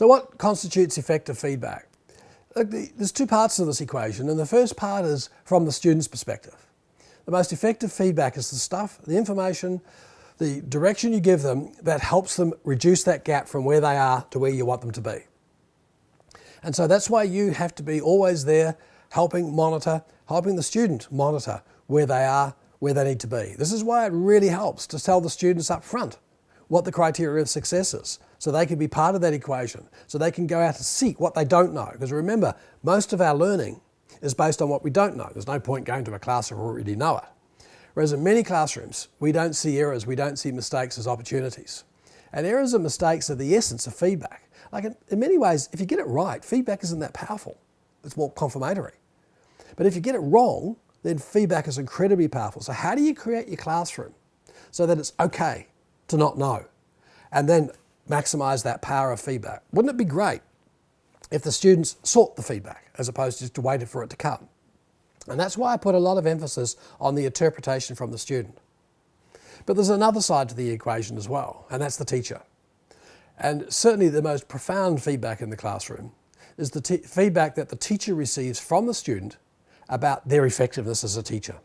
So what constitutes effective feedback? There's two parts to this equation and the first part is from the student's perspective. The most effective feedback is the stuff, the information, the direction you give them that helps them reduce that gap from where they are to where you want them to be. And so that's why you have to be always there helping monitor, helping the student monitor where they are, where they need to be. This is why it really helps to tell the students up front what the criteria of success is so they can be part of that equation, so they can go out and seek what they don't know. Because remember, most of our learning is based on what we don't know. There's no point going to a class if we already know it. Whereas in many classrooms, we don't see errors, we don't see mistakes as opportunities. And errors and mistakes are the essence of feedback. Like in, in many ways, if you get it right, feedback isn't that powerful. It's more confirmatory. But if you get it wrong, then feedback is incredibly powerful. So how do you create your classroom so that it's okay to not know? And then maximize that power of feedback. Wouldn't it be great if the students sought the feedback as opposed to just waited for it to come? And that's why I put a lot of emphasis on the interpretation from the student. But there's another side to the equation as well, and that's the teacher. And certainly the most profound feedback in the classroom is the feedback that the teacher receives from the student about their effectiveness as a teacher.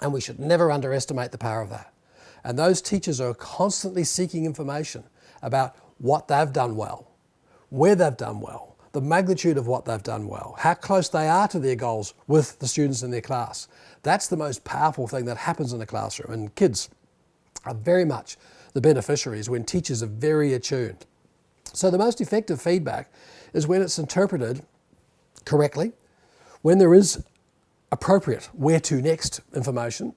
And we should never underestimate the power of that. And those teachers are constantly seeking information about what they've done well, where they've done well, the magnitude of what they've done well, how close they are to their goals with the students in their class. That's the most powerful thing that happens in the classroom and kids are very much the beneficiaries when teachers are very attuned. So the most effective feedback is when it's interpreted correctly, when there is appropriate where to next information.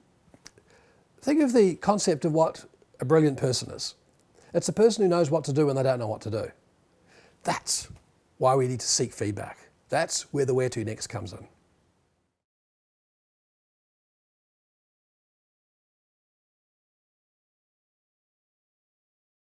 Think of the concept of what a brilliant person is. It's a person who knows what to do when they don't know what to do. That's why we need to seek feedback. That's where the where to next comes in.